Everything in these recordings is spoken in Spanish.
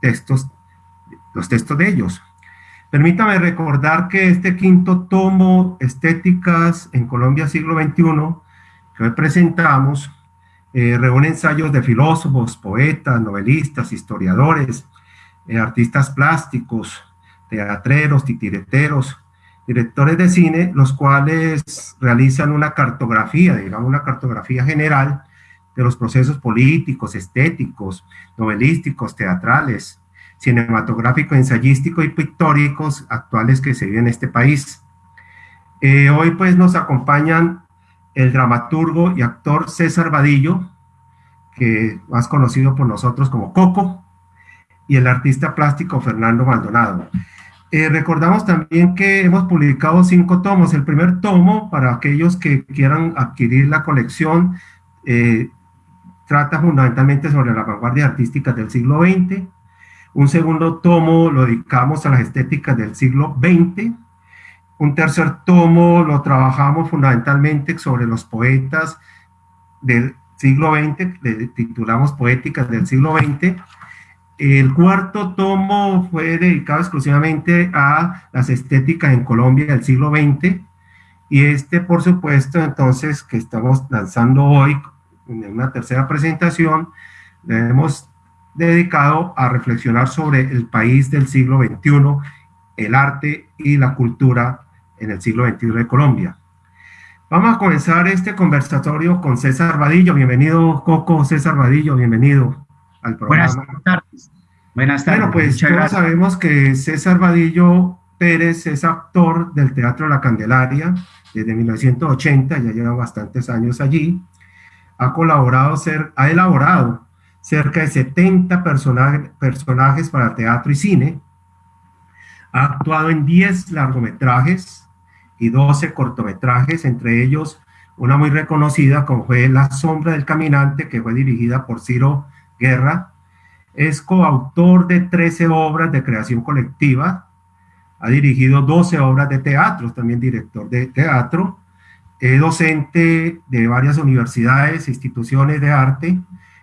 textos, los textos de ellos. Permítame recordar que este quinto tomo, Estéticas en Colombia siglo XXI, que hoy presentamos, eh, reúne ensayos de filósofos, poetas, novelistas, historiadores, eh, artistas plásticos, teatreros, titireteros, directores de cine, los cuales realizan una cartografía, digamos una cartografía general de los procesos políticos, estéticos, novelísticos, teatrales, cinematográficos, ensayísticos y pictóricos actuales que se viven en este país. Eh, hoy pues nos acompañan el dramaturgo y actor César Vadillo, que más conocido por nosotros como Coco, y el artista plástico Fernando Maldonado. Eh, recordamos también que hemos publicado cinco tomos. El primer tomo, para aquellos que quieran adquirir la colección, eh, trata fundamentalmente sobre la vanguardia artística del siglo XX. Un segundo tomo lo dedicamos a las estéticas del siglo XX. Un tercer tomo lo trabajamos fundamentalmente sobre los poetas del siglo XX, le titulamos Poéticas del siglo XX el cuarto tomo fue dedicado exclusivamente a las estéticas en Colombia del siglo XX y este, por supuesto, entonces, que estamos lanzando hoy en una tercera presentación, le hemos dedicado a reflexionar sobre el país del siglo XXI, el arte y la cultura en el siglo XXI de Colombia. Vamos a comenzar este conversatorio con César Vadillo. Bienvenido, Coco, César Vadillo, bienvenido al programa. Buenas tardes. Buenas tardes. Bueno, pues todos sabemos que César Vadillo Pérez es actor del Teatro La Candelaria desde 1980, ya lleva bastantes años allí. Ha colaborado, ser, ha elaborado cerca de 70 personajes para teatro y cine. Ha actuado en 10 largometrajes y 12 cortometrajes, entre ellos una muy reconocida como fue La sombra del caminante, que fue dirigida por Ciro Guerra. Es coautor de 13 obras de creación colectiva. Ha dirigido 12 obras de teatro, también director de teatro. Es docente de varias universidades e instituciones de arte,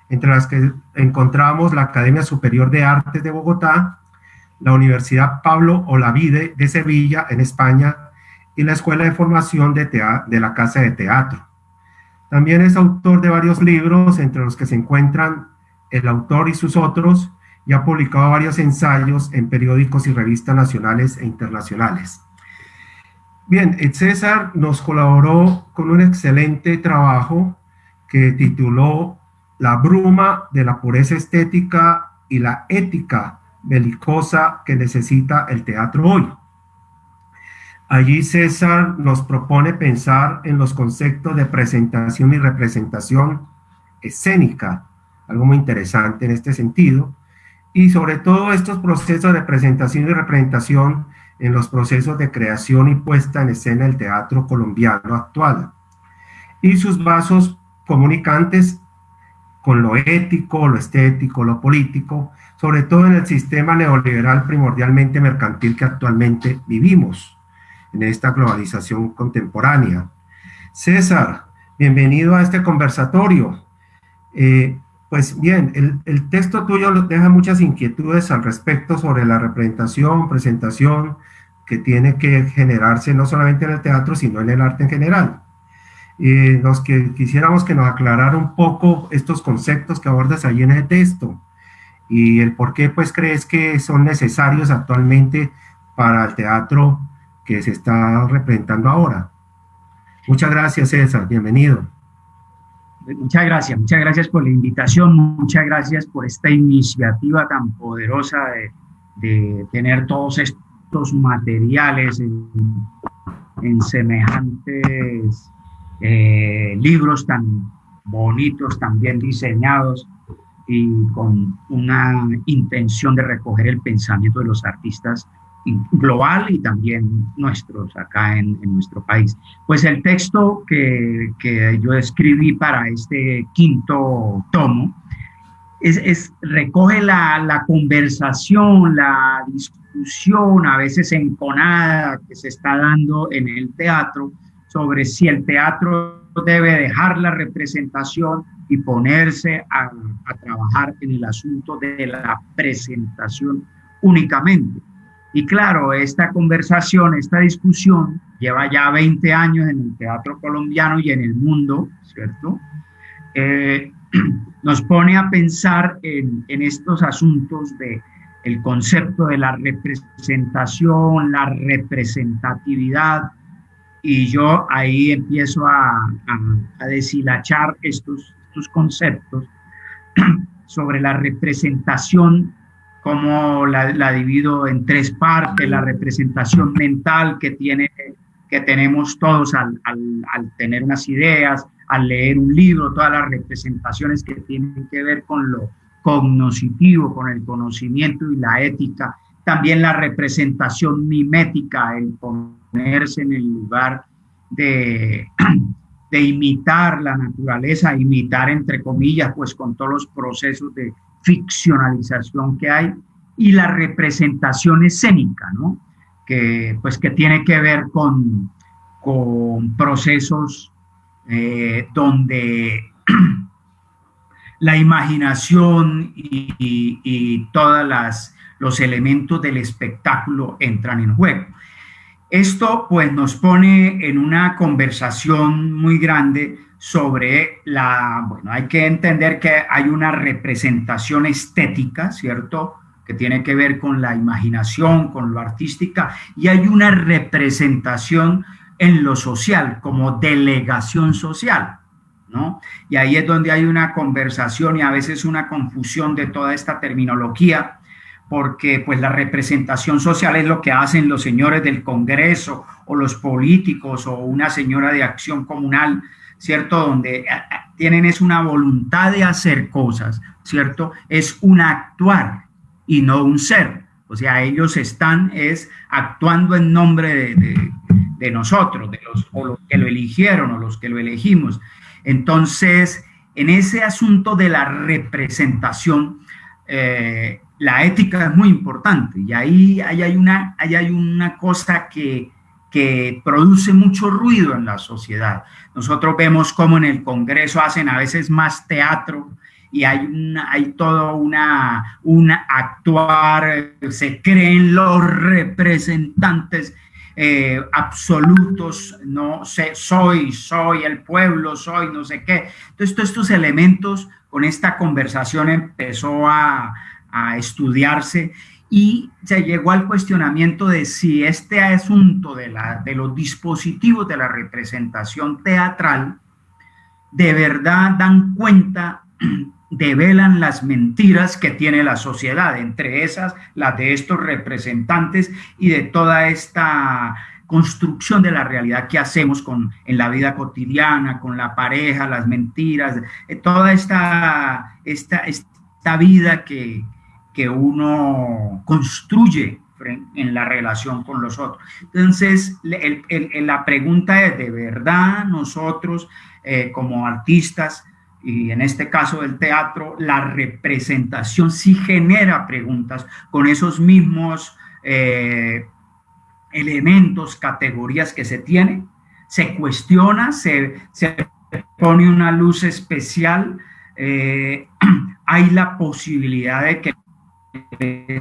entre las que encontramos la Academia Superior de Artes de Bogotá, la Universidad Pablo Olavide de Sevilla, en España, y la Escuela de Formación de, de la Casa de Teatro. También es autor de varios libros, entre los que se encuentran el autor y sus otros, y ha publicado varios ensayos en periódicos y revistas nacionales e internacionales. Bien, César nos colaboró con un excelente trabajo que tituló La bruma de la pureza estética y la ética belicosa que necesita el teatro hoy. Allí César nos propone pensar en los conceptos de presentación y representación escénica algo muy interesante en este sentido, y sobre todo estos procesos de presentación y representación en los procesos de creación y puesta en escena del teatro colombiano actual, y sus vasos comunicantes con lo ético, lo estético, lo político, sobre todo en el sistema neoliberal primordialmente mercantil que actualmente vivimos, en esta globalización contemporánea. César, bienvenido a este conversatorio. Eh, pues bien, el, texto tuyo deja muchas inquietudes al respecto sobre la representación, presentación que tiene que generarse no solamente en el teatro, sino en el arte en general. Y los que quisiéramos que nos aclarara un poco estos conceptos que abordas ahí en el texto y el por qué pues crees que son necesarios actualmente para el teatro que se está representando ahora. Muchas gracias César, bienvenido. Muchas gracias, muchas gracias por la invitación, muchas gracias por esta iniciativa tan poderosa de, tener todos estos materiales en, semejantes eh, libros tan bonitos, tan bien diseñados y con una intención de recoger el pensamiento de los artistas global y también nuestros acá en, nuestro país. Pues el texto que, que, yo escribí para este quinto tomo es, es recoge la, la, conversación, la discusión, a veces enconada que se está dando en el teatro sobre si el teatro debe dejar la representación y ponerse a, a, trabajar en el asunto de la presentación únicamente. Y claro, esta conversación, esta discusión lleva ya 20 años en el teatro colombiano y en el mundo, ¿cierto? Eh, nos pone a pensar en, estos asuntos de el concepto de la representación, la representatividad, y yo ahí empiezo a, a, deshilachar estos, conceptos sobre la representación, como la, divido en tres partes, la representación mental que, tiene, que tenemos todos al tener unas ideas, al leer un libro, todas las representaciones que tienen que ver con lo cognoscitivo, con el conocimiento y la ética, también la representación mimética, el ponerse en el lugar de, de imitar la naturaleza, imitar entre comillas, pues con todos los procesos de ficcionalización que hay, y la representación escénica, ¿no? Que, pues, que tiene que ver con, con procesos eh, donde la imaginación y, todos los elementos del espectáculo entran en juego. Esto pues nos pone en una conversación muy grande sobre la, bueno, hay que entender que hay una representación estética, ¿cierto? Que tiene que ver con la imaginación, con lo artística, y hay una representación en lo social, como delegación social, ¿no? Y ahí es donde hay una conversación y a veces una confusión de toda esta terminología, porque pues la representación social es lo que hacen los señores del Congreso o los políticos o una señora de acción comunal, ¿cierto? Donde tienen es una voluntad de hacer cosas, ¿cierto? Es un actuar y no un ser. O sea, ellos están es actuando en nombre de, de, de nosotros, de los, que lo eligieron o los que lo elegimos. Entonces, en ese asunto de la representación, eh, la ética es muy importante y ahí, hay, una, hay una cosa que, que produce mucho ruido en la sociedad. Nosotros vemos cómo en el Congreso hacen a veces más teatro y hay, una, hay todo una, una actuar, se creen los representantes eh, absolutos, no sé, soy, soy el pueblo, soy no sé qué. Entonces, todos estos elementos con esta conversación empezó a, a estudiarse y se llegó al cuestionamiento de si este asunto de, la, de los dispositivos de la representación teatral de verdad dan cuenta, develan las mentiras que tiene la sociedad, entre esas las de estos representantes y de toda esta construcción de la realidad que hacemos con, en la vida cotidiana, con la pareja, las mentiras, eh, toda esta, esta, esta vida que, que uno construye en la relación con los otros. Entonces, la pregunta es, ¿de verdad nosotros eh, como artistas, y en este caso del teatro, la representación sí genera preguntas con esos mismos eh, elementos, categorías que se tienen? Se cuestiona, se, se pone una luz especial, eh, hay la posibilidad de que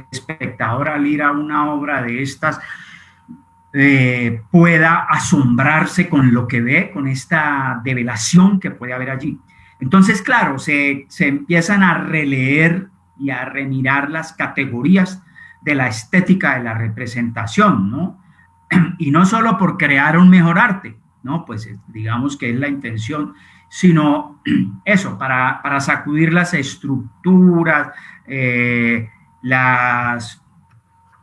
espectador al ir a una obra de estas eh, pueda asombrarse con lo que ve, con esta develación que puede haber allí. Entonces, claro, se, se empiezan a releer y a remirar las categorías de la estética de la representación, ¿no? Y no solo por crear un mejor arte, ¿no? Pues eh, digamos que es la intención, sino eso, para, para sacudir las estructuras, eh, las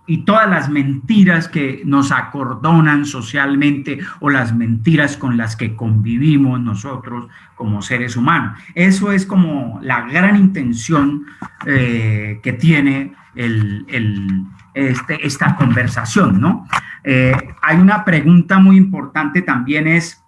y todas las mentiras que nos acordonan socialmente o las mentiras con las que convivimos nosotros como seres humanos. Eso es como la gran intención eh, que tiene el, este, esta conversación, ¿no? Eh, hay una pregunta muy importante también es,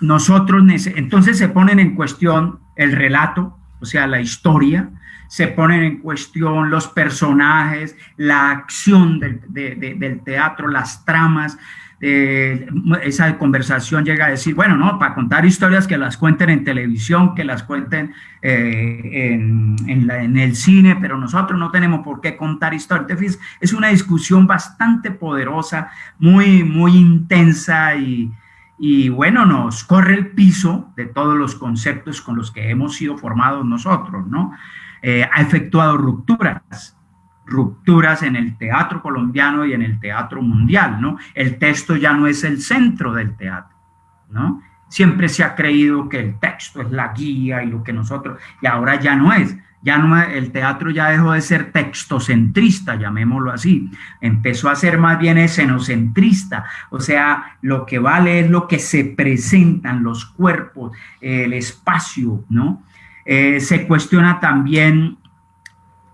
nosotros, entonces se ponen en cuestión el relato, o sea, la historia, se ponen en cuestión los personajes, la acción del, de, de, del teatro, las tramas, esa conversación llega a decir, bueno, no, para contar historias que las cuenten en televisión, que las cuenten eh, en, en, el cine, pero nosotros no tenemos por qué contar historias. Es una discusión bastante poderosa, muy, muy intensa y, y bueno, nos corre el piso de todos los conceptos con los que hemos sido formados nosotros, ¿no? Eh, ha efectuado rupturas, rupturas en el teatro colombiano y en el teatro mundial, ¿no? El texto ya no es el centro del teatro, ¿no? Siempre se ha creído que el texto es la guía y lo que nosotros, y ahora ya no es ya no, el teatro ya dejó de ser textocentrista, llamémoslo así, empezó a ser más bien escenocentrista, o sea, lo que vale es lo que se presentan, los cuerpos, el espacio, ¿no? Eh, se cuestiona también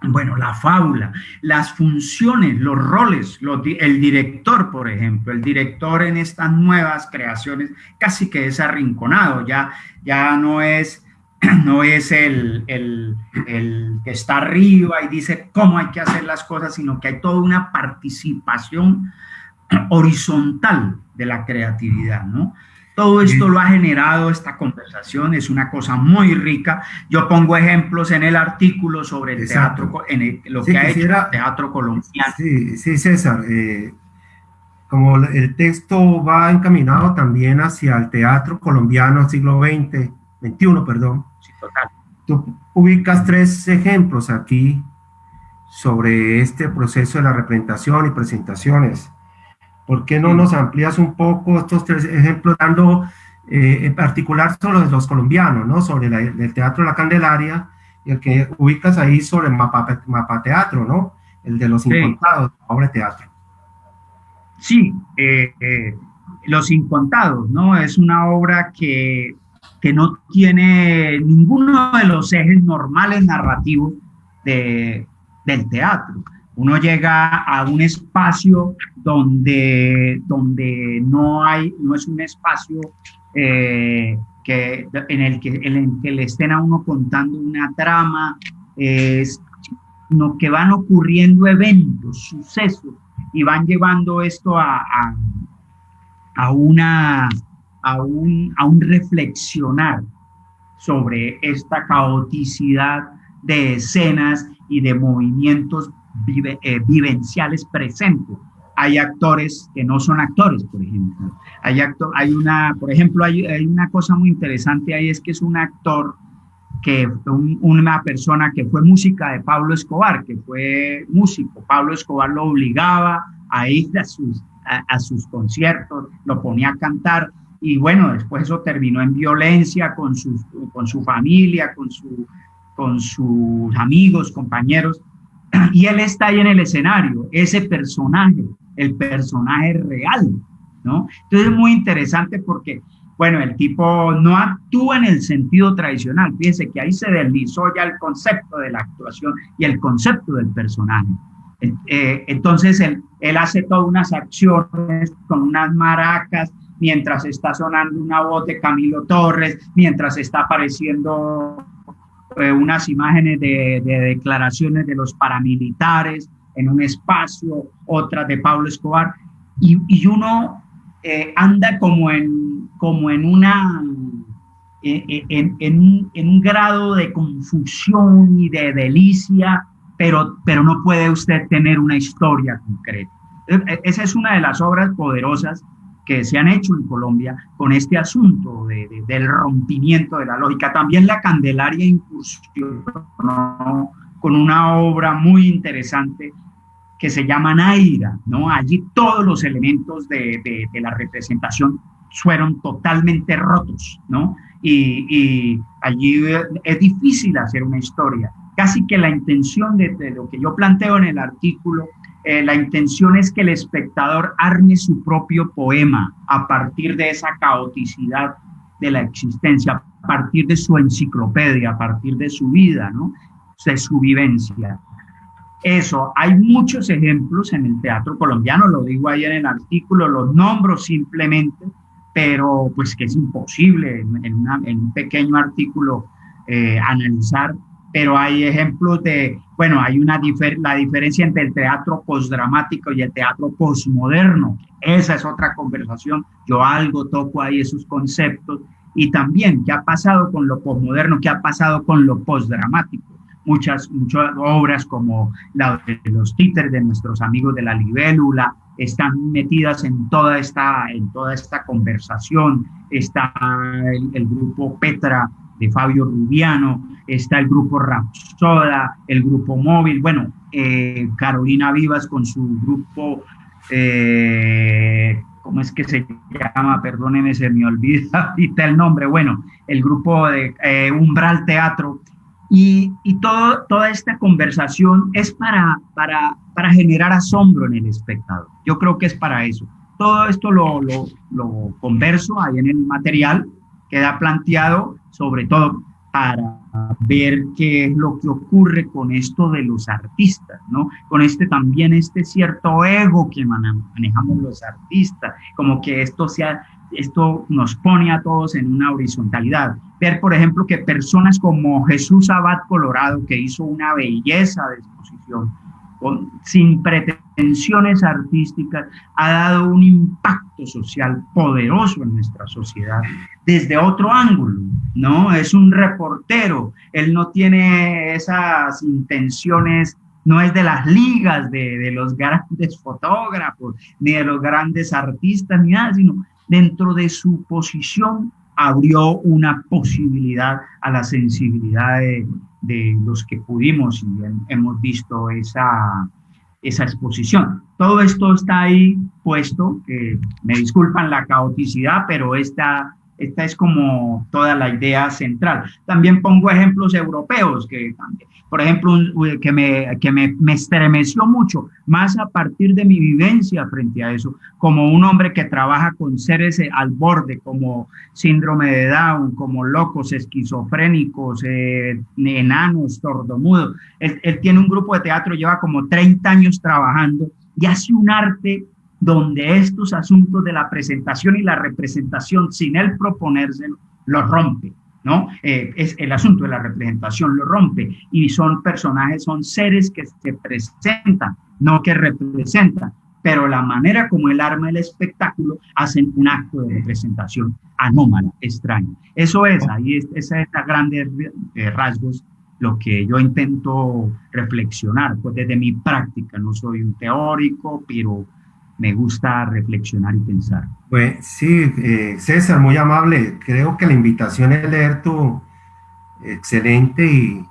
bueno, la fábula, las funciones, los roles, el director, por ejemplo, el director en estas nuevas creaciones casi que es arrinconado, ya, ya no es no es el, que está arriba y dice cómo hay que hacer las cosas, sino que hay toda una participación horizontal de la creatividad, ¿no? Todo esto lo ha generado esta conversación, es una cosa muy rica. Yo pongo ejemplos en el artículo sobre el teatro, en lo que ha hecho el teatro colombiano. Sí, sí César. Eh, como el texto va encaminado también hacia el teatro colombiano siglo XX, 21, perdón. Tú ubicas tres ejemplos aquí sobre este proceso de la representación y presentaciones. ¿Por qué no nos amplías un poco estos tres ejemplos, dando eh, en particular sobre los colombianos, ¿no? sobre el Teatro La Candelaria y el que ubicas ahí sobre el mapa, mapa teatro, ¿no? el de los incontados, la obra de teatro? Sí, eh, eh, Los Incontados, ¿no? Es una obra que que no tiene ninguno de los ejes normales narrativos de, del teatro. Uno llega a un espacio donde, donde no hay, no es un espacio eh, que, en, el que, en el que le estén a uno contando una trama, sino que van ocurriendo eventos, sucesos, y van llevando esto a, a una a un, a un reflexionar sobre esta caoticidad de escenas y de movimientos eh, vivenciales presentes. Hay actores que no son actores, por ejemplo. Hay, actor, hay una, por ejemplo, hay, hay, una cosa muy interesante ahí, es que es un actor que una persona que fue música de Pablo Escobar, que fue músico. Pablo Escobar lo obligaba a ir a sus, a sus conciertos, lo ponía a cantar y bueno, después eso terminó en violencia con su, con su familia, con, su, con sus amigos, compañeros, y él está ahí en el escenario, ese personaje, el personaje real, ¿no? Entonces es muy interesante porque, bueno, el tipo no actúa en el sentido tradicional, fíjense que ahí se deslizó ya el concepto de la actuación y el concepto del personaje. Eh, entonces él, él hace todas unas acciones con unas maracas, mientras está sonando una voz de Camilo Torres, mientras está apareciendo eh, unas imágenes de, declaraciones de los paramilitares en un espacio, otras de Pablo Escobar, y, uno eh, anda como en, como en una... Eh, en, en, un grado de confusión y de delicia, pero, pero no puede usted tener una historia concreta. Esa es una de las obras poderosas que se han hecho en Colombia con este asunto del rompimiento de la lógica. También la Candelaria incursionó con una obra muy interesante que se llama Naira, ¿no? Allí todos los elementos de, la representación fueron totalmente rotos, ¿no? Y, allí es difícil hacer una historia. Casi que la intención de, de lo que yo planteo en el artículo eh, la intención es que el espectador arme su propio poema a partir de esa caoticidad de la existencia, a partir de su enciclopedia, a partir de su vida, ¿no? de su vivencia. Eso, hay muchos ejemplos en el teatro colombiano, lo digo ahí en el artículo, los nombro simplemente, pero pues que es imposible en, un pequeño artículo eh, analizar pero hay ejemplos de, bueno, hay una la diferencia entre el teatro postdramático y el teatro postmoderno. Esa es otra conversación. Yo algo toco ahí esos conceptos. Y también, ¿qué ha pasado con lo postmoderno? ¿Qué ha pasado con lo postdramático? Muchas, muchas obras como la de los títeres de nuestros amigos de la libélula están metidas en toda esta, en toda esta conversación. Está el, el grupo Petra de Fabio Rubiano, está el grupo Rapsoda, el grupo Móvil, bueno, eh, Carolina Vivas con su grupo, eh, ¿cómo es que se llama? Perdónenme, se me olvida el nombre, bueno, el grupo de eh, Umbral Teatro. Y, y todo, toda esta conversación es para, para, para generar asombro en el espectador. Yo creo que es para eso. Todo esto lo, lo, lo converso ahí en el material, queda planteado sobre todo para ver qué es lo que ocurre con esto de los artistas, ¿no? Con este también, este cierto ego que manejamos los artistas, como que esto sea, esto nos pone a todos en una horizontalidad. Ver, por ejemplo, que personas como Jesús Abad Colorado, que hizo una belleza de exposición, sin pretensiones artísticas, ha dado un impacto social poderoso en nuestra sociedad desde otro ángulo, ¿no? Es un reportero, él no tiene esas intenciones, no es de las ligas de, de los grandes fotógrafos, ni de los grandes artistas, ni nada, sino dentro de su posición abrió una posibilidad a la sensibilidad de, de los que pudimos y hemos visto esa, esa exposición. Todo esto está ahí puesto, que me disculpan la caoticidad, pero esta, esta es como toda la idea central. También pongo ejemplos europeos que por ejemplo, que, me, que me, me, estremeció mucho, más a partir de mi vivencia frente a eso, como un hombre que trabaja con seres al borde, como síndrome de Down, como locos, esquizofrénicos, eh, enanos, sordomudos. Él, él tiene un grupo de teatro, lleva como 30 años trabajando y hace un arte donde estos asuntos de la presentación y la representación, sin él proponérselo, los rompe ¿no? Eh, es el asunto de la representación lo rompe y son personajes, son seres que se presentan, no que representan, pero la manera como el arma el espectáculo hacen un acto de representación anómala, extraña. Eso es, ahí es, es a grandes eh, rasgos lo que yo intento reflexionar, pues desde mi práctica, no soy un teórico, pero me gusta reflexionar y pensar. Pues sí, eh, César, muy amable. Creo que la invitación es leer tu excelente y,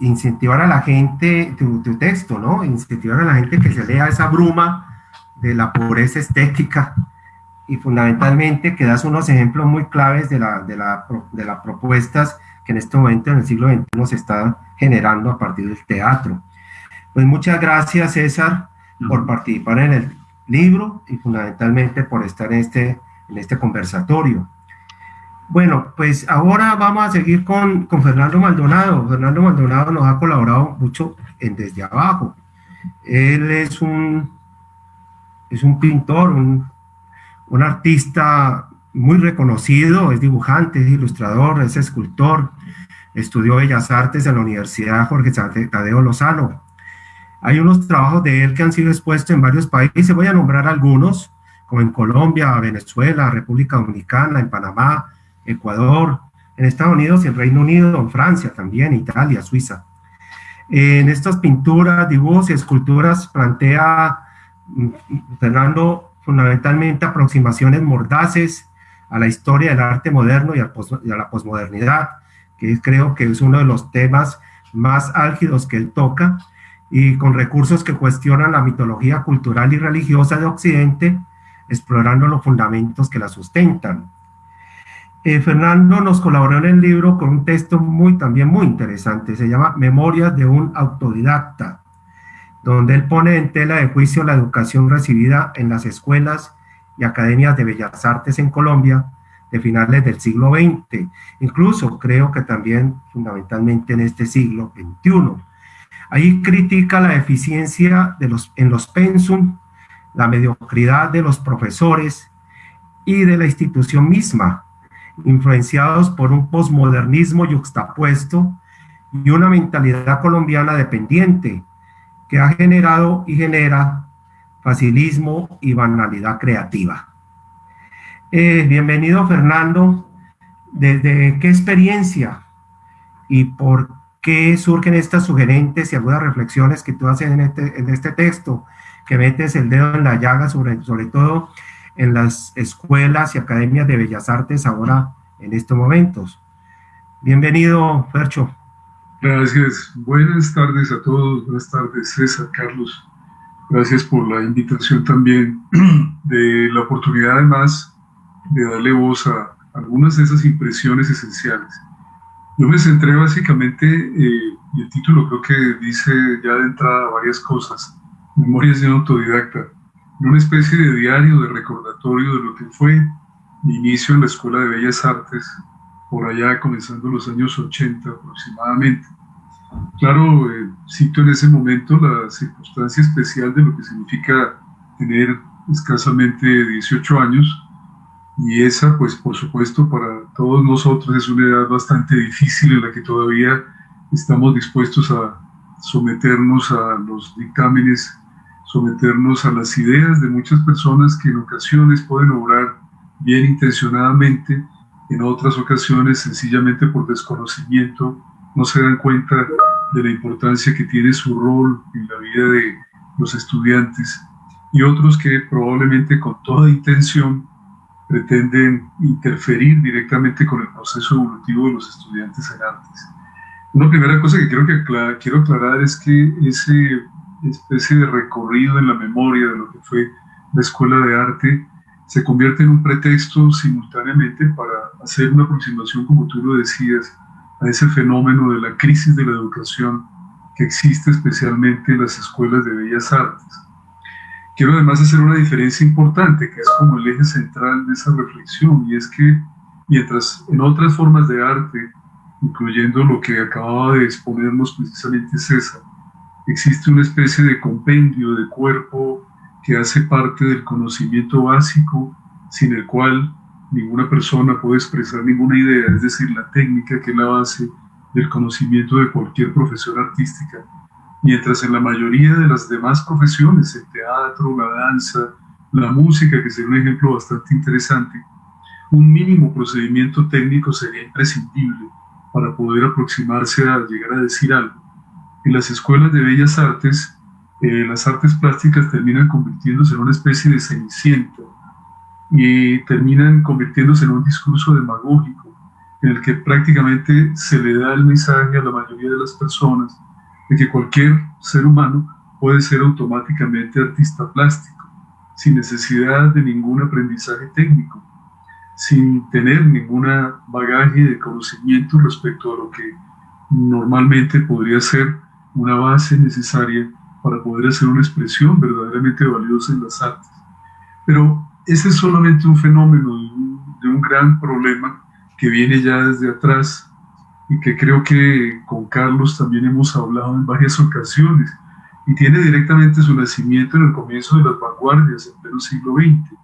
incentivar a la gente, tu, texto, ¿no? Incentivar a la gente que se lea esa bruma de la pobreza estética y fundamentalmente que das unos ejemplos muy claves de, la, de, la, de las propuestas que en este momento en el siglo XXI se están generando a partir del teatro. Pues muchas gracias, César por participar en el libro y fundamentalmente por estar en este, en este conversatorio. Bueno, pues ahora vamos a seguir con, con Fernando Maldonado. Fernando Maldonado nos ha colaborado mucho Desde Abajo. Él es un, es un pintor, un, un artista muy reconocido, es dibujante, es ilustrador, es escultor, estudió Bellas Artes en la Universidad Jorge Tadeo Lozano, hay unos trabajos de él que han sido expuestos en varios países, voy a nombrar algunos, como en Colombia, Venezuela, República Dominicana, en Panamá, Ecuador, en Estados Unidos y en Reino Unido, en Francia también, Italia, Suiza. En estas pinturas, dibujos y esculturas plantea mm, Fernando fundamentalmente aproximaciones mordaces a la historia del arte moderno y a, la posmodernidad, que creo que es uno de los temas más álgidos que él toca, y con recursos que cuestionan la mitología cultural y religiosa de Occidente, explorando los fundamentos que la sustentan. Eh, Fernando nos colaboró en el libro con un texto muy, también muy interesante, se llama Memorias de un autodidacta, donde él pone en tela de juicio la educación recibida en las escuelas y academias de bellas artes en Colombia de finales del siglo XX, incluso creo que también fundamentalmente en este siglo XXI Ahí critica la eficiencia de los, en los pensum, la mediocridad de los profesores y de la institución misma, influenciados por un posmodernismo yuxtapuesto y una mentalidad colombiana dependiente que ha generado y genera facilismo y banalidad creativa. Eh, bienvenido Fernando, ¿desde qué experiencia y por qué surgen estas sugerentes y algunas reflexiones que tú haces en este, en este texto, que metes el dedo en la llaga sobre, sobre todo en las escuelas y academias de bellas artes ahora en estos momentos? Bienvenido, Fercho. Gracias. Buenas tardes a todos. Buenas tardes, César, Carlos. Gracias por la invitación también, de la oportunidad además de darle voz a algunas de esas impresiones esenciales. Yo me centré básicamente, eh, y el título creo que dice ya de entrada varias cosas, Memorias de un autodidacta, en una especie de diario de recordatorio de lo que fue mi inicio en la Escuela de Bellas Artes por allá comenzando los años 80 aproximadamente. Claro, eh, cito en ese momento la circunstancia especial de lo que significa tener escasamente 18 años y esa, pues por supuesto, para todos nosotros es una edad bastante difícil en la que todavía estamos dispuestos a someternos a los dictámenes, someternos a las ideas de muchas personas que en ocasiones pueden obrar bien intencionadamente en otras ocasiones sencillamente por desconocimiento no se dan cuenta de la importancia que tiene su rol en la vida de los estudiantes y otros que probablemente con toda intención pretenden interferir directamente con el proceso evolutivo de los estudiantes en artes. Una primera cosa que quiero, que quiero aclarar es que ese especie de recorrido en la memoria de lo que fue la escuela de arte se convierte en un pretexto simultáneamente para hacer una aproximación, como tú lo decías, a ese fenómeno de la crisis de la educación que existe especialmente en las escuelas de bellas artes. Quiero además hacer una diferencia importante, que es como el eje central de esa reflexión, y es que mientras en otras formas de arte, incluyendo lo que acababa de exponernos precisamente César, existe una especie de compendio de cuerpo que hace parte del conocimiento básico sin el cual ninguna persona puede expresar ninguna idea, es decir, la técnica que es la base del conocimiento de cualquier profesión artística, mientras en la mayoría de las demás profesiones, el teatro, la danza, la música, que sería un ejemplo bastante interesante, un mínimo procedimiento técnico sería imprescindible para poder aproximarse a llegar a decir algo. En las escuelas de bellas artes, eh, las artes plásticas terminan convirtiéndose en una especie de ceniciento y terminan convirtiéndose en un discurso demagógico en el que prácticamente se le da el mensaje a la mayoría de las personas de que cualquier ser humano puede ser automáticamente artista plástico, sin necesidad de ningún aprendizaje técnico, sin tener ninguna bagaje de conocimiento respecto a lo que normalmente podría ser una base necesaria para poder hacer una expresión verdaderamente valiosa en las artes. Pero ese es solamente un fenómeno de un, gran problema que viene ya desde atrás y que creo que con Carlos también hemos hablado en varias ocasiones y tiene directamente su nacimiento en el comienzo de las vanguardias en pleno siglo XX.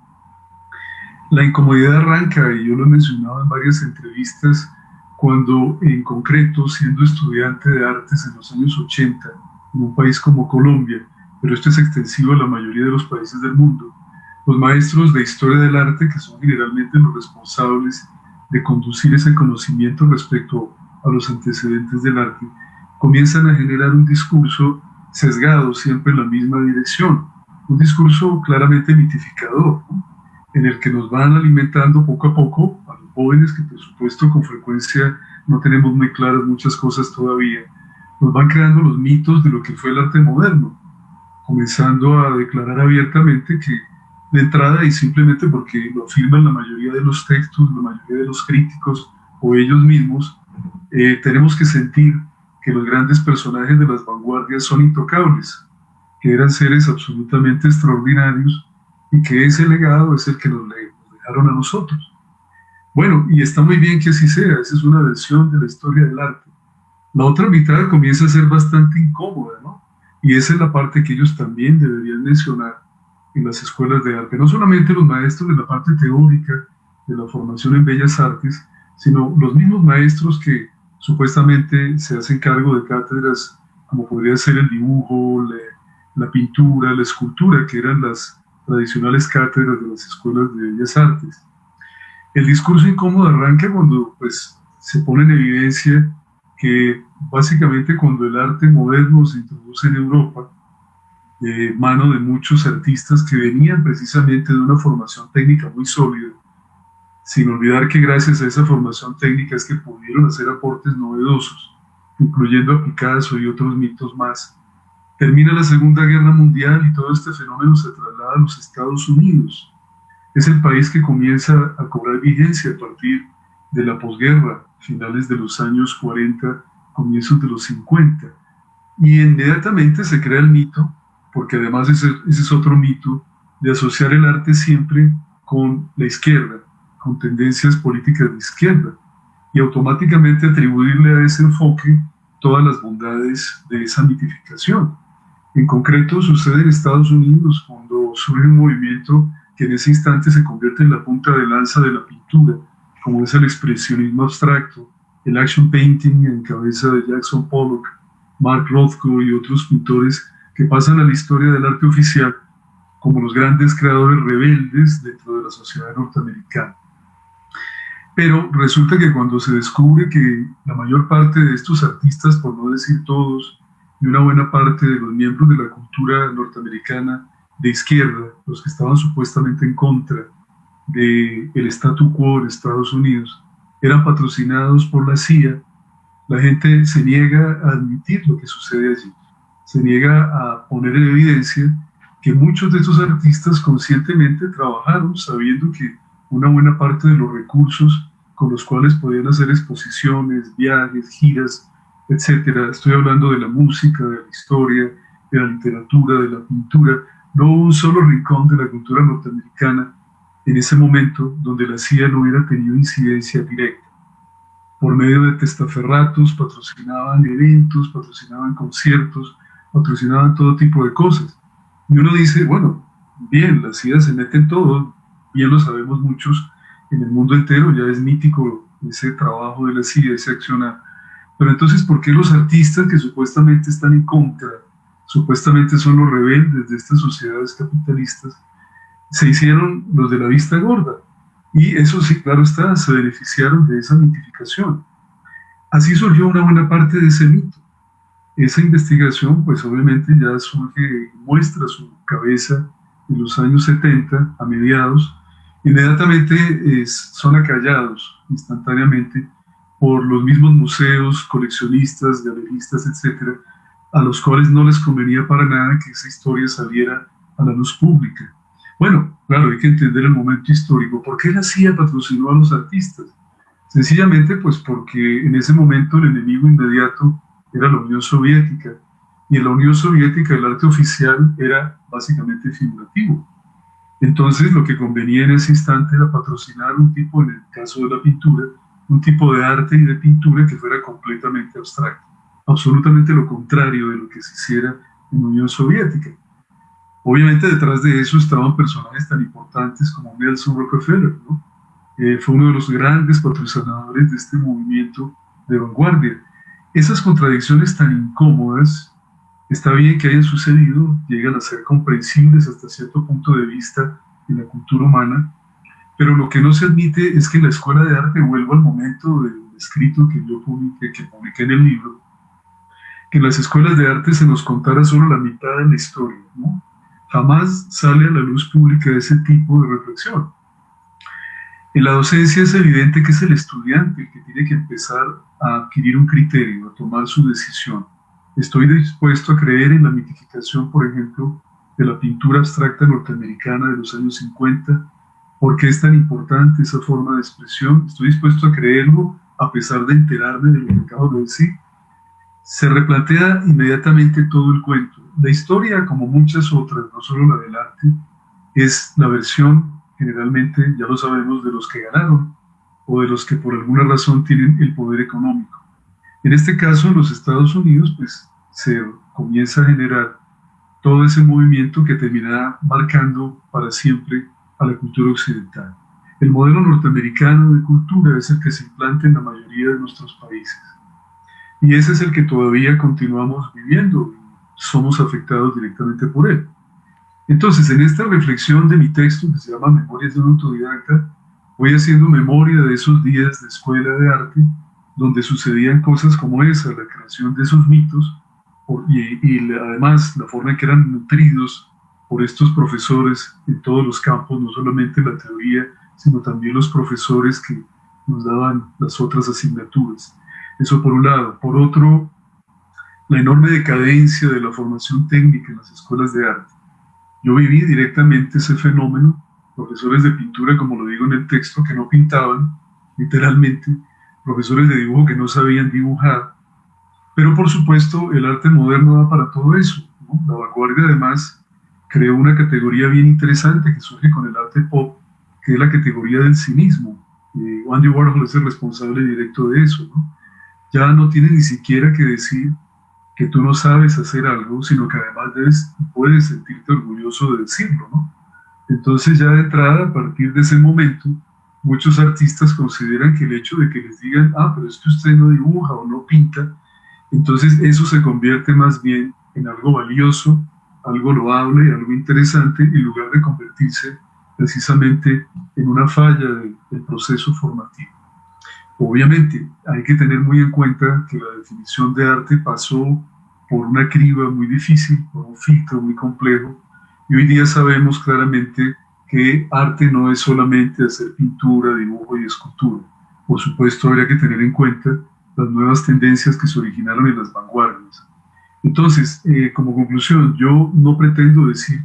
La incomodidad arranca, y yo lo he mencionado en varias entrevistas, cuando en concreto, siendo estudiante de artes en los años 80, en un país como Colombia, pero esto es extensivo a la mayoría de los países del mundo. Los maestros de historia del arte, que son generalmente los responsables de conducir ese conocimiento respecto a los antecedentes del arte, comienzan a generar un discurso sesgado siempre en la misma dirección, un discurso claramente mitificador, en el que nos van alimentando poco a poco a los jóvenes que por supuesto con frecuencia no tenemos muy claras muchas cosas todavía, nos van creando los mitos de lo que fue el arte moderno, comenzando a declarar abiertamente que de entrada y simplemente porque lo afirman la mayoría de los textos, la mayoría de los críticos o ellos mismos, eh, tenemos que sentir que los grandes personajes de las vanguardias son intocables, que eran seres absolutamente extraordinarios y que ese legado es el que nos, dejaron a nosotros. Bueno, y está muy bien que así sea, esa es una versión de la historia del arte la otra mitad comienza a ser bastante incómoda, ¿no? Y esa es la parte que ellos también deberían mencionar en las escuelas de arte. No solamente los maestros de la parte teórica, de la formación en bellas artes, sino los mismos maestros que supuestamente se hacen cargo de cátedras como podría ser el dibujo, la, pintura, la escultura, que eran las tradicionales cátedras de las escuelas de bellas artes. El discurso incómodo arranca cuando pues, se pone en evidencia que básicamente cuando el arte moderno se introduce en Europa, de mano de muchos artistas que venían precisamente de una formación técnica muy sólida, sin olvidar que gracias a esa formación técnica es que pudieron hacer aportes novedosos, incluyendo a Picasso y otros mitos más. Termina la Segunda Guerra Mundial y todo este fenómeno se traslada a los Estados Unidos. Es el país que comienza a cobrar vigencia a partir de la posguerra, finales de los años 40, comienzos de los 50. Y inmediatamente se crea el mito, porque además ese, ese es otro mito, de asociar el arte siempre con la izquierda, con tendencias políticas de izquierda y automáticamente atribuirle a ese enfoque todas las bondades de esa mitificación. En concreto sucede en Estados Unidos cuando surge un movimiento que en ese instante se convierte en la punta de lanza de la pintura, como es el expresionismo abstracto, el action painting en cabeza de Jackson Pollock, Mark Rothko y otros pintores que pasan a la historia del arte oficial como los grandes creadores rebeldes dentro de la sociedad norteamericana. Pero resulta que cuando se descubre que la mayor parte de estos artistas, por no decir todos, y una buena parte de los miembros de la cultura norteamericana de izquierda, los que estaban supuestamente en contra del el statu quo en Estados Unidos, eran patrocinados por la CIA, la gente se niega a admitir lo que sucede allí, se niega a poner en evidencia que muchos de estos artistas conscientemente trabajaron sabiendo que una buena parte de los recursos con los cuales podían hacer exposiciones, viajes, giras, etc. Estoy hablando de la música, de la historia, de la literatura, de la pintura. No un solo rincón de la cultura norteamericana en ese momento donde la CIA no hubiera tenido incidencia directa. Por medio de testaferratos patrocinaban eventos, patrocinaban conciertos, patrocinaban todo tipo de cosas. Y uno dice, bueno, bien, la CIA se mete en todo, bien lo sabemos muchos, en el mundo entero, ya es mítico ese trabajo de la CIA, ese accionar. Pero entonces, ¿por qué los artistas que supuestamente están en contra, supuestamente son los rebeldes de estas sociedades capitalistas, se hicieron los de la vista gorda? Y eso sí, claro está, se beneficiaron de esa mitificación. Así surgió una buena parte de ese mito. Esa investigación, pues obviamente ya surge, muestra su cabeza en los años 70, a mediados, inmediatamente son acallados instantáneamente por los mismos museos, coleccionistas, galeristas, etcétera, a los cuales no les convenía para nada que esa historia saliera a la luz pública. Bueno, claro, hay que entender el momento histórico. ¿Por qué la CIA patrocinó a los artistas? Sencillamente, pues porque en ese momento el enemigo inmediato era la Unión Soviética, y en la Unión Soviética el arte oficial era básicamente figurativo. Entonces lo que convenía en ese instante era patrocinar un tipo, en el caso de la pintura, un tipo de arte y de pintura que fuera completamente abstracto, absolutamente lo contrario de lo que se hiciera en Unión Soviética. Obviamente detrás de eso estaban personajes tan importantes como Nelson Rockefeller, ¿no? Eh, fue uno de los grandes patrocinadores de este movimiento de vanguardia. Esas contradicciones tan incómodas Está bien que hayan sucedido, llegan a ser comprensibles hasta cierto punto de vista en la cultura humana, pero lo que no se admite es que la escuela de arte, vuelvo al momento del escrito que yo publiqué, que publiqué en el libro, que en las escuelas de arte se nos contara solo la mitad de la historia, ¿no? Jamás sale a la luz pública ese tipo de reflexión. En la docencia es evidente que es el estudiante el que tiene que empezar a adquirir un criterio, a tomar su decisión. Estoy dispuesto a creer en la mitificación, por ejemplo, de la pintura abstracta norteamericana de los años 50. ¿Por qué es tan importante esa forma de expresión? Estoy dispuesto a creerlo a pesar de enterarme de lo que acabo de decir. Se replantea inmediatamente todo el cuento. La historia, como muchas otras, no solo la del arte, es la versión, generalmente, ya lo sabemos, de los que ganaron o de los que por alguna razón tienen el poder económico. En este caso, en los Estados Unidos, pues se comienza a generar todo ese movimiento que terminará marcando para siempre a la cultura occidental. el modelo norteamericano de cultura es el que se implanta en la mayoría de nuestros países. Y ese es el que todavía continuamos viviendo. Somos afectados directamente por él. Entonces, en esta reflexión de mi texto, que se llama Memorias de un autodidacta, voy haciendo memoria de esos días de escuela de arte, donde sucedían cosas como esa, la creación de esos mitos, y, además la forma en que eran nutridos por estos profesores en todos los campos, no solamente la teoría, sino también los profesores que nos daban las otras asignaturas. Eso por un lado. Por otro, la enorme decadencia de la formación técnica en las escuelas de arte. Yo viví directamente ese fenómeno, profesores de pintura, como lo digo en el texto, que no pintaban, literalmente, profesores de dibujo que no sabían dibujar, pero por supuesto el arte moderno da para todo eso. La vanguardia además creó una categoría bien interesante que surge con el arte pop, que es la categoría del cinismo. Eh, Andy Warhol es el responsable directo de eso. Ya no tiene ni siquiera que decir que tú no sabes hacer algo, sino que además debes, puedes sentirte orgulloso de decirlo. Entonces ya de entrada, a partir de ese momento, muchos artistas consideran que el hecho de que les digan, ah, pero es que usted no dibuja o no pinta, entonces eso se convierte más bien en algo valioso, algo loable algo interesante, en lugar de convertirse precisamente en una falla del proceso formativo. Obviamente hay que tener muy en cuenta que la definición de arte pasó por una criba muy difícil, por un filtro muy complejo, y hoy día sabemos claramente que arte no es solamente hacer pintura, dibujo y escultura. Por supuesto, habría que tener en cuenta las nuevas tendencias que se originaron en las vanguardias. Entonces, eh, como conclusión, yo no pretendo decir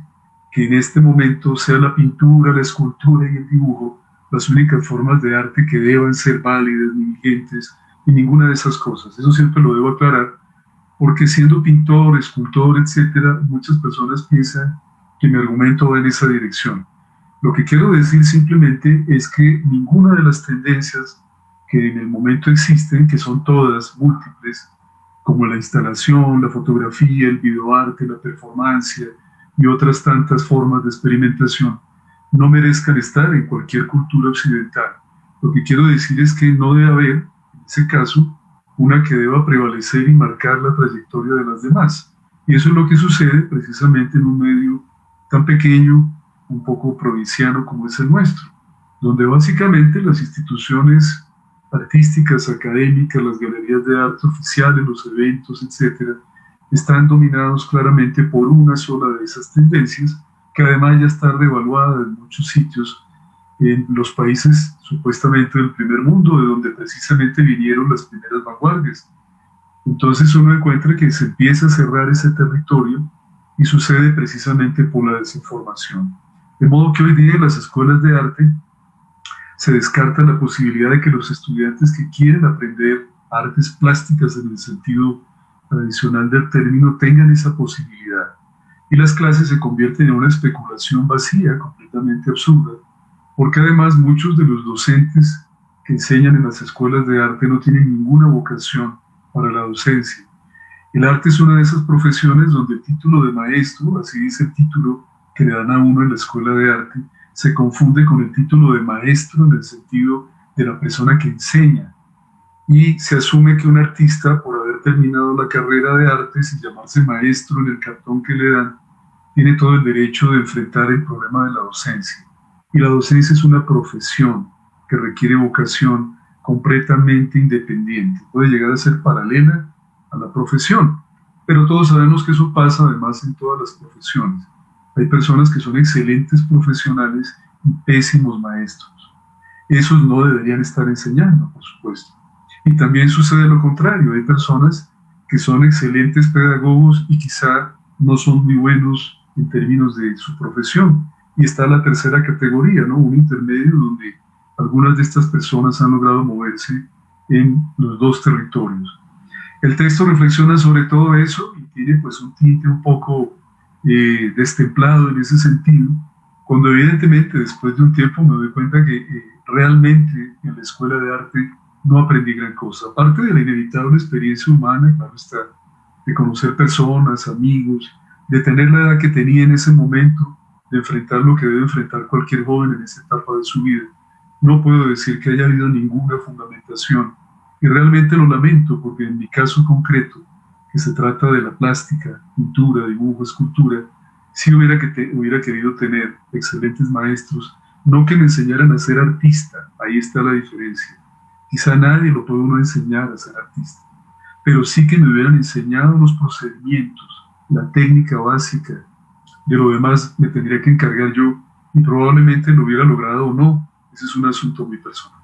que en este momento sea la pintura, la escultura y el dibujo las únicas formas de arte que deban ser válidas ni vigentes y ninguna de esas cosas. Eso siempre lo debo aclarar, porque siendo pintor, escultor, etcétera, muchas personas piensan que mi argumento va en esa dirección. Lo que quiero decir simplemente es que ninguna de las tendencias que en el momento existen, que son todas múltiples, como la instalación, la fotografía, el videoarte, la performance y otras tantas formas de experimentación, no merezcan estar en cualquier cultura occidental. Lo que quiero decir es que no debe haber, en ese caso, una que deba prevalecer y marcar la trayectoria de las demás. Y eso es lo que sucede precisamente en un medio tan pequeño un poco provinciano como es el nuestro, donde básicamente las instituciones artísticas, académicas, las galerías de arte oficiales, los eventos, etcétera, están dominados claramente por una sola de esas tendencias, que además ya está devaluada en muchos sitios en los países supuestamente del primer mundo, de donde precisamente vinieron las primeras vanguardias. Entonces uno encuentra que se empieza a cerrar ese territorio y sucede precisamente por la desinformación. De modo que hoy día en las escuelas de arte se descarta la posibilidad de que los estudiantes que quieren aprender artes plásticas en el sentido tradicional del término tengan esa posibilidad. Y las clases se convierten en una especulación vacía, completamente absurda, porque además muchos de los docentes que enseñan en las escuelas de arte no tienen ninguna vocación para la docencia. El arte es una de esas profesiones donde el título de maestro, así dice el título que le dan a uno en la escuela de arte se confunde con el título de maestro en el sentido de la persona que enseña. Y se asume que un artista, por haber terminado la carrera de arte sin llamarse maestro en el cartón que le dan, tiene todo el derecho de enfrentar el problema de la docencia. Y la docencia es una profesión que requiere vocación completamente independiente. Puede llegar a ser paralela a la profesión, pero todos sabemos que eso pasa además en todas las profesiones. Hay personas que son excelentes profesionales y pésimos maestros. Esos no deberían estar enseñando, por supuesto. Y también sucede lo contrario. Hay personas que son excelentes pedagogos y quizá no son muy buenos en términos de su profesión. Y está la tercera categoría, ¿no? Un intermedio donde algunas de estas personas han logrado moverse en los dos territorios. El texto reflexiona sobre todo eso y tiene pues un tinte un poco eh, destemplado en ese sentido, cuando evidentemente después de un tiempo me doy cuenta que eh, realmente en la escuela de arte no aprendí gran cosa. Aparte de la inevitable experiencia humana, claro está, de conocer personas, amigos, de tener la edad que tenía en ese momento, de enfrentar lo que debe enfrentar cualquier joven en esa etapa de su vida. no puedo decir que haya habido ninguna fundamentación. Y realmente lo lamento porque en mi caso concreto, que se trata de la plástica, pintura, dibujo, escultura, sí hubiera, que hubiera querido tener excelentes maestros, no que me enseñaran a ser artista, ahí está la diferencia. Quizá nadie lo puede uno enseñar a ser artista, pero sí que me hubieran enseñado los procedimientos, la técnica básica. De lo demás me tendría que encargar yo y probablemente lo hubiera logrado o no. Ese es un asunto muy personal.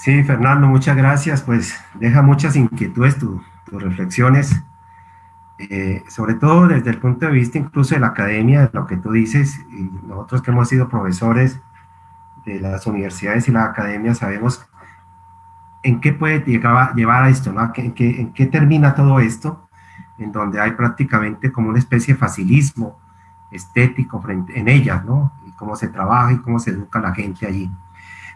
Sí, Fernando, muchas gracias. Pues deja muchas inquietudes tus reflexiones, eh, sobre todo desde el punto de vista incluso de la academia, de lo que tú dices, y nosotros que hemos sido profesores de las universidades y la academia sabemos en qué puede llegar, llevar a esto, ¿no? ¿En qué, ¿En qué termina todo esto? En donde hay prácticamente como una especie de facilismo estético frente, en ellas, ¿no? Y cómo se trabaja y cómo se educa la gente allí.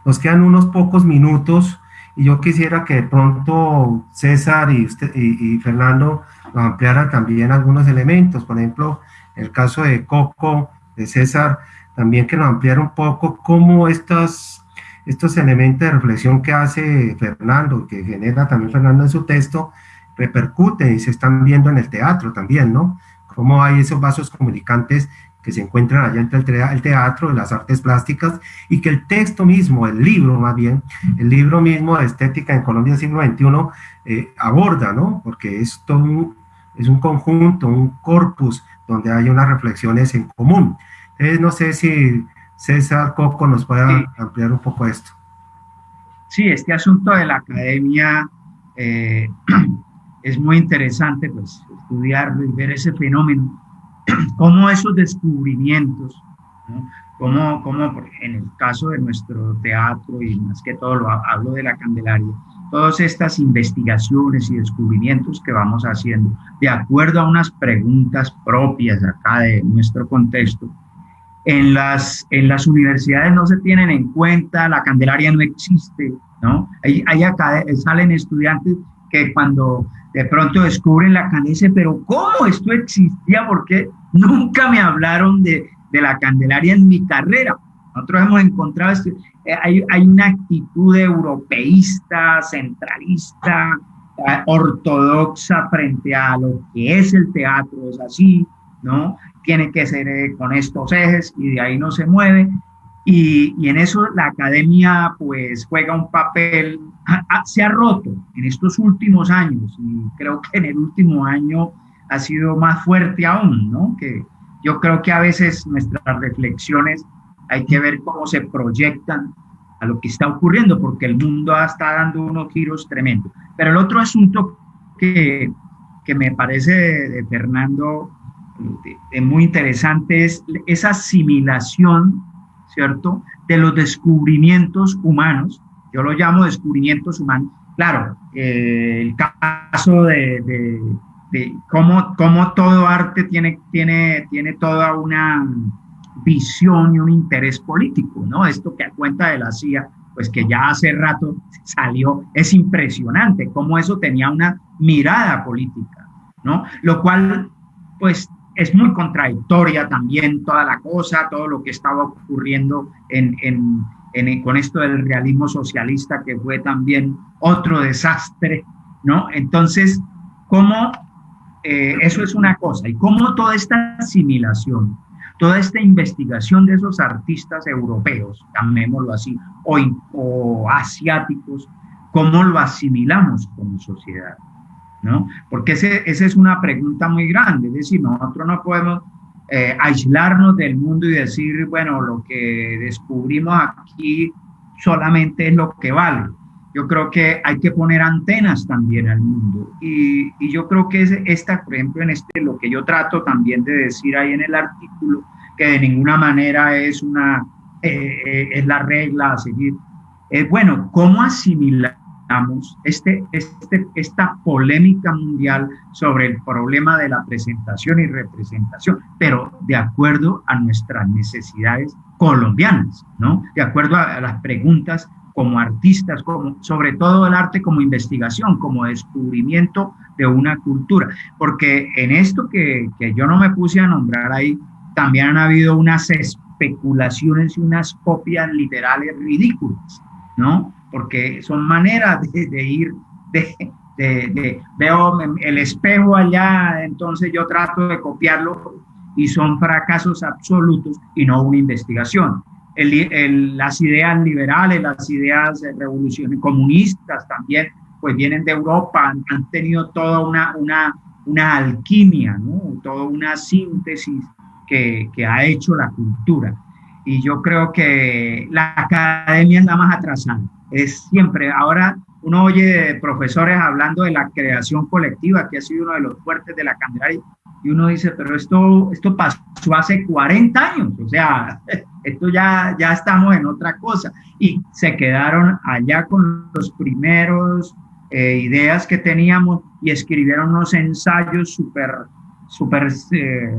Nos quedan unos pocos minutos y yo quisiera que de pronto César y, usted, y, Fernando nos ampliaran también algunos elementos. Por ejemplo, el caso de Coco, de César, también que nos ampliara un poco cómo estas, estos elementos de reflexión que hace Fernando, que genera también Fernando en su texto, repercuten y se están viendo en el teatro también, ¿no? Cómo hay esos vasos comunicantes que se encuentran allá entre el teatro, de las artes plásticas, y que el texto mismo, el libro más bien, el libro mismo de Estética en Colombia siglo XXI, eh, aborda, ¿no? Porque es todo un, es un conjunto, un corpus, donde hay unas reflexiones en común. Entonces, no sé si César Coco nos puede ampliar un poco esto. Sí, este asunto de la academia eh, es muy interesante, pues, estudiarlo y ver ese fenómeno cómo esos descubrimientos, como, como en el caso de nuestro teatro y más que todo lo hablo de la Candelaria, todas estas investigaciones y descubrimientos que vamos haciendo, de acuerdo a unas preguntas propias acá de nuestro contexto, en las, en las universidades no se tienen en cuenta, la Candelaria no existe, ¿no? Hay, hay acá, salen estudiantes que cuando de pronto descubren la Candelaria, pero ¿cómo esto existía? Porque nunca me hablaron de, la Candelaria en mi carrera. Nosotros hemos encontrado, este, eh, hay, hay, una actitud europeísta, centralista, eh, ortodoxa frente a lo que es el teatro, es así, ¿no? Tiene que ser eh, con estos ejes y de ahí no se mueve. Y, y, en eso la academia pues juega un papel, se ha roto en estos últimos años y creo que en el último año ha sido más fuerte aún, ¿no? Que yo creo que a veces nuestras reflexiones hay que ver cómo se proyectan a lo que está ocurriendo, porque el mundo está dando unos giros tremendos. Pero el otro asunto que, que me parece de, Fernando muy interesante es esa asimilación ¿cierto? De los descubrimientos humanos, yo lo llamo descubrimientos humanos. Claro, eh, el caso de, de, cómo, cómo, todo arte tiene, tiene, tiene toda una visión y un interés político, ¿no? Esto que a cuenta de la CIA, pues que ya hace rato salió, es impresionante cómo eso tenía una mirada política, ¿no? Lo cual, pues es muy contradictoria también toda la cosa, todo lo que estaba ocurriendo en, en, con esto del realismo socialista, que fue también otro desastre, ¿no? Entonces, ¿cómo eh, eso es una cosa? Y cómo toda esta asimilación, toda esta investigación de esos artistas europeos, llamémoslo así, o, o asiáticos, cómo lo asimilamos como sociedad. ¿no? Porque ese, esa es una pregunta muy grande, es decir, nosotros no podemos eh, aislarnos del mundo y decir, bueno, lo que descubrimos aquí solamente es lo que vale. Yo creo que hay que poner antenas también al mundo. Y, y yo creo que es esta, por ejemplo, en este, lo que yo trato también de decir ahí en el artículo, que de ninguna manera es una, eh, eh, es la regla a seguir. Es bueno, ¿cómo asimilar este, este, esta polémica mundial sobre el problema de la presentación y representación, pero de acuerdo a nuestras necesidades colombianas, ¿no? De acuerdo a, las preguntas como artistas, como, sobre todo el arte como investigación, como descubrimiento de una cultura. Porque en esto que, que yo no me puse a nombrar ahí, también han habido unas especulaciones y unas copias literales ridículas, ¿no? Porque son maneras de, ir, de, de, veo el espejo allá, entonces yo trato de copiarlo y son fracasos absolutos y no una investigación. las ideas liberales, las ideas de revoluciones comunistas también, pues vienen de Europa, han, han tenido toda una, una, una alquimia, ¿no? toda una síntesis que, que, ha hecho la cultura. Y yo creo que la academia es la más atrasada. Es siempre, ahora uno oye profesores hablando de la creación colectiva, que ha sido uno de los fuertes de la Candelaria, y uno dice, pero esto, esto pasó hace 40 años, o sea, esto ya, ya estamos en otra cosa. Y se quedaron allá con los primeros eh, ideas que teníamos y escribieron unos ensayos súper, súper, eh,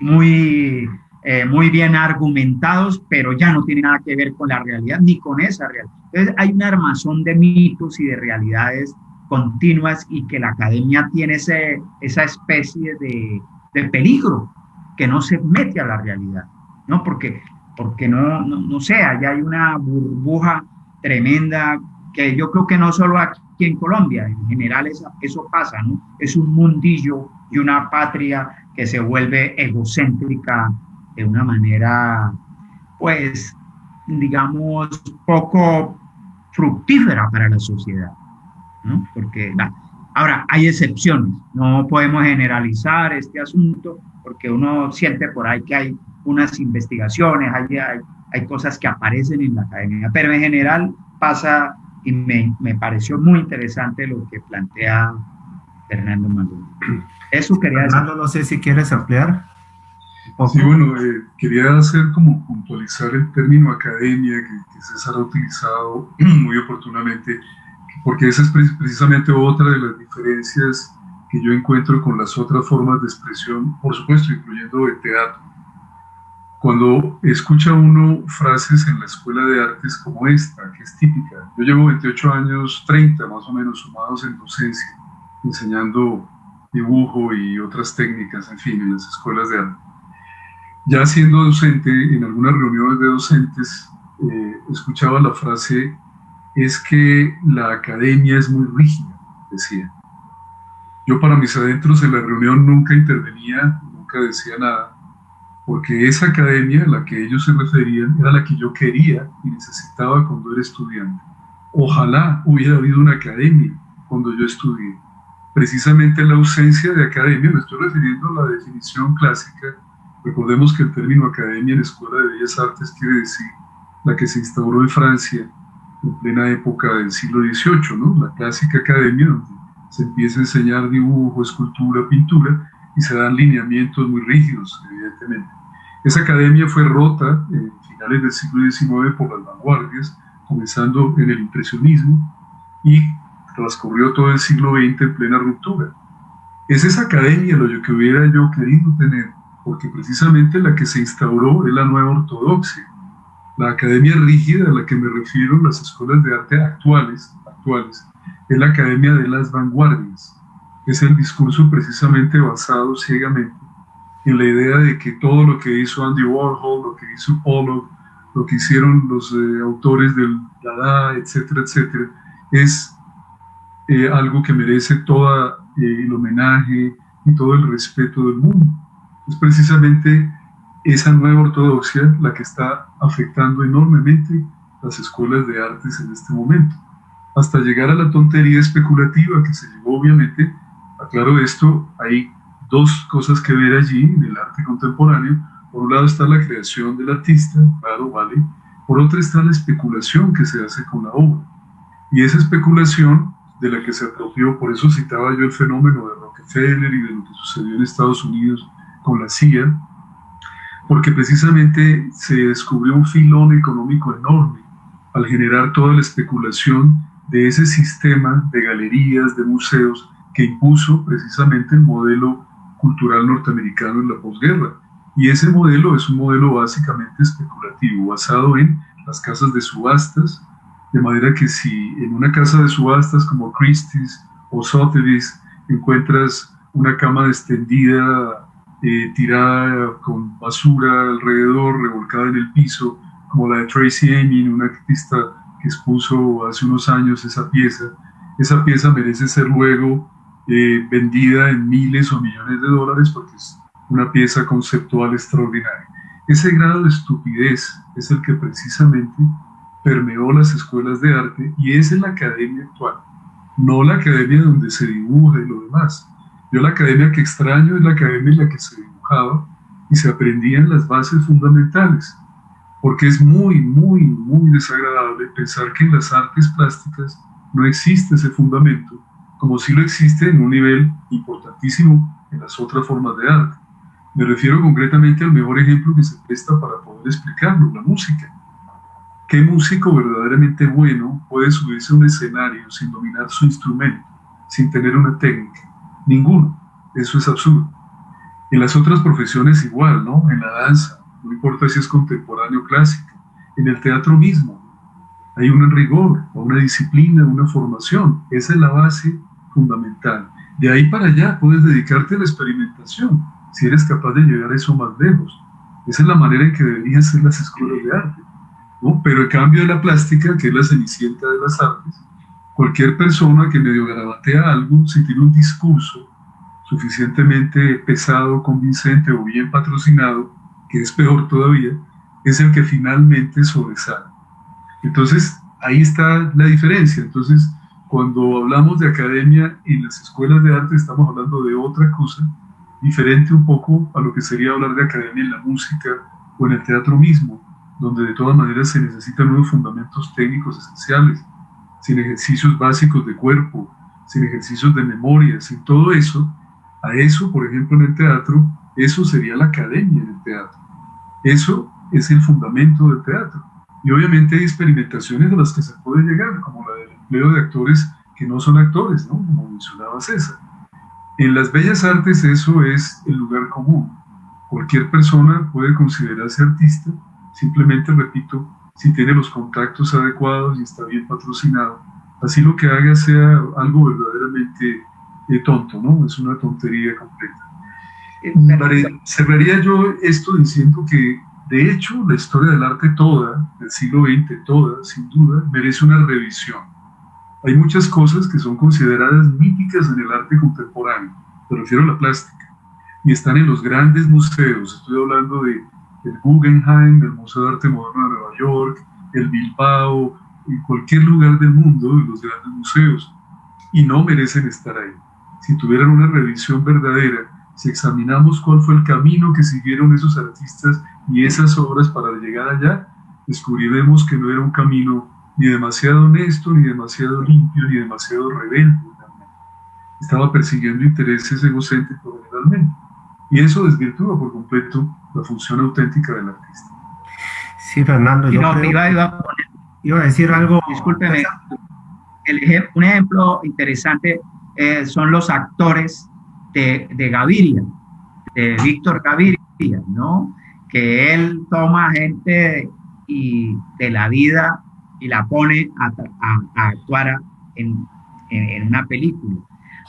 muy, eh, muy bien argumentados, pero ya no tiene nada que ver con la realidad ni con esa realidad. Entonces hay un armazón de mitos y de realidades continuas y que la academia tiene ese, esa especie de, de peligro que no se mete a la realidad, ¿no? Porque, porque no, no, no sé, allá hay una burbuja tremenda que yo creo que no solo aquí en Colombia, en general eso, eso pasa, ¿no? Es un mundillo y una patria que se vuelve egocéntrica de una manera, pues, digamos, poco fructífera para la sociedad, ¿no? Porque, ahora, hay excepciones, no podemos generalizar este asunto porque uno siente por ahí que hay unas investigaciones, hay, hay, hay cosas que aparecen en la academia, pero en general pasa y me, me, pareció muy interesante lo que plantea Fernando Maduro. Eso quería Fernando, no sé si quieres ampliar. Sí, bueno, eh, quería hacer como puntualizar el término academia que, César ha utilizado muy oportunamente, porque esa es precisamente otra de las diferencias que yo encuentro con las otras formas de expresión, por supuesto, incluyendo el teatro cuando escucha uno frases en la escuela de artes como esta, que es típica. Yo llevo 28 años, 30 más o menos, sumados en docencia, enseñando dibujo y otras técnicas, en fin, en las escuelas de arte. Ya siendo docente, en algunas reuniones de docentes, eh, escuchaba la frase, es que la academia es muy rígida, decía. Yo para mis adentros en la reunión nunca intervenía, nunca decía nada, porque esa academia a la que ellos se referían era la que yo quería y necesitaba cuando era estudiante. Ojalá hubiera habido una academia cuando yo estudié. Precisamente la ausencia de academia, me estoy refiriendo a la definición clásica, recordemos que el término academia en Escuela de Bellas Artes quiere decir la que se instauró en Francia en plena época del siglo XVIII, ¿no? la clásica academia donde se empieza a enseñar dibujo, escultura, pintura, y se dan lineamientos muy rígidos, evidentemente. Esa academia fue rota en finales del siglo XIX por las vanguardias, comenzando en el impresionismo y transcurrió todo el siglo XX en plena ruptura. Es esa academia lo que hubiera yo querido tener, porque precisamente la que se instauró es la nueva ortodoxia. La academia rígida a la que me refiero, las escuelas de arte actuales, actuales es la academia de las vanguardias, es el discurso precisamente basado ciegamente en la idea de que todo lo que hizo Andy Warhol, lo que hizo Pollock, lo que hicieron los eh, autores del Dada, etcétera, etcétera, es eh, algo que merece todo eh, el homenaje y todo el respeto del mundo. Es precisamente esa nueva ortodoxia la que está afectando enormemente las escuelas de artes en este momento, hasta llegar a la tontería especulativa que se llevó obviamente Aclaro esto, hay dos cosas que ver allí en el arte contemporáneo. Por un lado está la creación del artista, claro, vale. Por otro está la especulación que se hace con la obra. Y esa especulación de la que se apropió, por eso citaba yo el fenómeno de Rockefeller y de lo que sucedió en Estados Unidos con la CIA, porque precisamente se descubrió un filón económico enorme al generar toda la especulación de ese sistema de galerías, de museos, que impuso precisamente el modelo cultural norteamericano en la posguerra. Y ese modelo es un modelo básicamente especulativo, basado en las casas de subastas, de manera que si en una casa de subastas como Christie's o Sotheby's encuentras una cama extendida eh, tirada con basura alrededor, revolcada en el piso, como la de Tracy Emin, una artista que expuso hace unos años esa pieza. Esa pieza merece ser luego eh, vendida en miles o millones de dólares porque es una pieza conceptual extraordinaria. Ese grado de estupidez es el que precisamente permeó las escuelas de arte y es en la academia actual, no la academia donde se dibuja y lo demás. Yo la academia que extraño es la academia en la que se dibujaba y se aprendían las bases fundamentales, porque es muy, muy, muy desagradable pensar que en las artes plásticas no existe ese fundamento, como si lo existe en un nivel importantísimo en las otras formas de arte. Me refiero concretamente al mejor ejemplo que se presta para poder explicarlo, la música. ¿Qué músico verdaderamente bueno puede subirse a un escenario sin dominar su instrumento, sin tener una técnica? Ninguno. Eso es absurdo. En las otras profesiones igual, ¿no? En la danza, no importa si es contemporáneo o clásico. En el teatro mismo, hay un rigor, una disciplina, una formación. Esa es la base fundamental. De ahí para allá puedes dedicarte a la experimentación si eres capaz de llegar a eso más lejos. Esa es la manera en que deberían ser las escuelas de arte. ¿no? Pero el cambio de la plástica, que es la cenicienta de las artes, cualquier persona que medio garabatea algo, si tiene un discurso suficientemente pesado, convincente o bien patrocinado, que es peor todavía, es el que finalmente sobresale. Entonces, ahí está la diferencia. Entonces, cuando hablamos de academia en las escuelas de arte, estamos hablando de otra cosa diferente un poco a lo que sería hablar de academia en la música o en el teatro mismo, donde de todas maneras se necesitan unos fundamentos técnicos esenciales, sin ejercicios básicos de cuerpo, sin ejercicios de memoria, sin todo eso. A eso, por ejemplo, en el teatro, eso sería la academia en el teatro. Eso es el fundamento del teatro. Y obviamente hay experimentaciones a las que se puede llegar, como la del empleo de actores que no son actores, ¿no? como mencionaba César en las bellas artes eso es el lugar común. Cualquier persona puede considerarse artista, simplemente, repito, si tiene los contactos adecuados y está bien patrocinado. Así lo que haga sea algo verdaderamente eh, tonto, ¿no? Es una tontería completa. Eh, cerraría yo esto diciendo que, de hecho, la historia del arte toda, del siglo XX toda, sin duda, merece una revisión hay muchas cosas que son consideradas míticas en el arte contemporáneo, me refiero a la plástica, y están en los grandes museos, estoy hablando de el Guggenheim, el Museo de Arte Moderno de Nueva York, el Bilbao, en cualquier lugar del mundo, los grandes museos, y no merecen estar ahí. Si tuvieran una revisión verdadera, si examinamos cuál fue el camino que siguieron esos artistas y esas obras para llegar allá, descubriremos que no era un camino ni demasiado honesto, ni demasiado limpio, ni demasiado rebelde. Estaba persiguiendo intereses egocéntricos generalmente. Y eso desvirtúa por completo la función auténtica del artista. Sí, Fernando, yo no, iba, a decir algo. Discúlpeme. un ejemplo interesante eh, son los actores de, de Gaviria, de Víctor Gaviria, ¿no? Que él toma gente y de la vida y la pone a, actuar en, en, una película.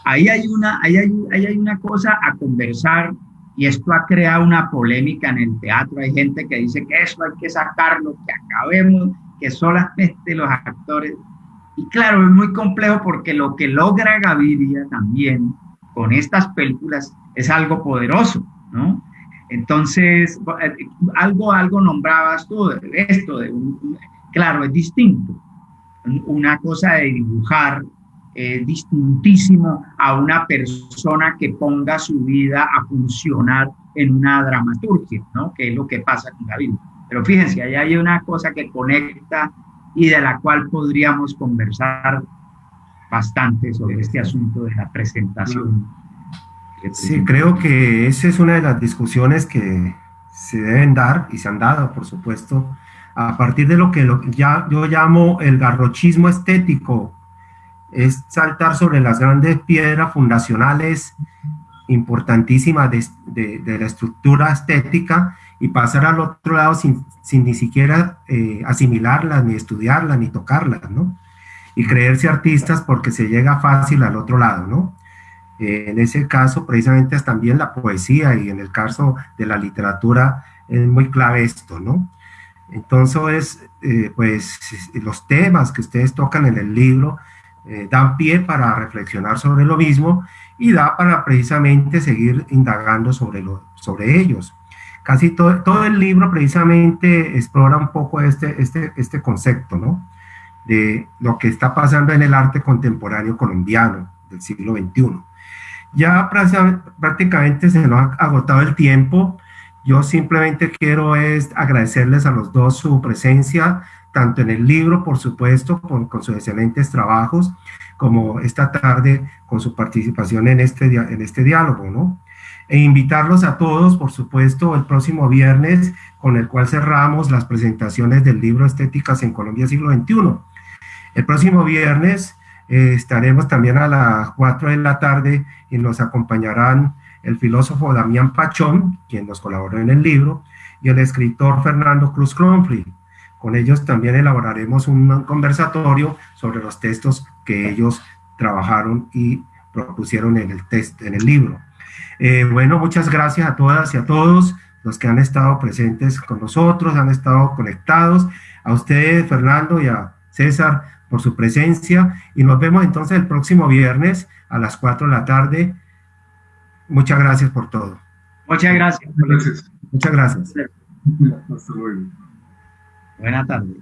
Ahí hay una, ahí hay, ahí hay una cosa a conversar y esto ha creado una polémica en el teatro. Hay gente que dice que eso hay que sacarlo, que acabemos, que solamente los actores. Y claro, es muy complejo porque lo que logra Gaviria también con estas películas es algo poderoso, ¿no? Entonces, algo, algo nombrabas tú, esto de un, Claro, es distinto. Una cosa de dibujar es distintísimo a una persona que ponga su vida a funcionar en una dramaturgia, ¿no? Que es lo que pasa con David. Pero fíjense, ahí hay una cosa que conecta y de la cual podríamos conversar bastante sobre este asunto de la presentación. Sí, creo que esa es una de las discusiones que se deben dar y se han dado, por supuesto, a partir de lo que ya yo llamo el garrochismo estético, es saltar sobre las grandes piedras fundacionales importantísimas de, la estructura estética y pasar al otro lado sin, ni siquiera eh, asimilarlas, ni estudiarlas, ni tocarlas, ¿no? Y creerse artistas porque se llega fácil al otro lado, ¿no? Eh, en ese caso, precisamente, es también la poesía y en el caso de la literatura es muy clave esto, ¿no? Entonces, eh, pues los temas que ustedes tocan en el libro eh, dan pie para reflexionar sobre lo mismo y da para precisamente seguir indagando sobre, lo, sobre ellos. Casi todo, todo el libro precisamente explora un poco este, este, este concepto, ¿no? De lo que está pasando en el arte contemporáneo colombiano del siglo XXI. Ya prácticamente se nos ha agotado el tiempo. Yo simplemente quiero es agradecerles a los dos su presencia, tanto en el libro, por supuesto, con, sus excelentes trabajos, como esta tarde con su participación en este, en este diálogo, ¿no? E invitarlos a todos, por supuesto, el próximo viernes, con el cual cerramos las presentaciones del libro Estéticas en Colombia siglo XXI. El próximo viernes eh, estaremos también a las 4 de la tarde y nos acompañarán el filósofo Damián Pachón, quien nos colaboró en el libro, y el escritor Fernando Cruz Cronfrey. Con ellos también elaboraremos un conversatorio sobre los textos que ellos trabajaron y propusieron en el, test, en el libro. Eh, bueno, muchas gracias a todas y a todos los que han estado presentes con nosotros, han estado conectados, a ustedes, Fernando, y a César, por su presencia, y nos vemos entonces el próximo viernes a las 4 de la tarde. Muchas gracias por todo. Muchas gracias. Muchas gracias. Hasta luego. Buenas tardes.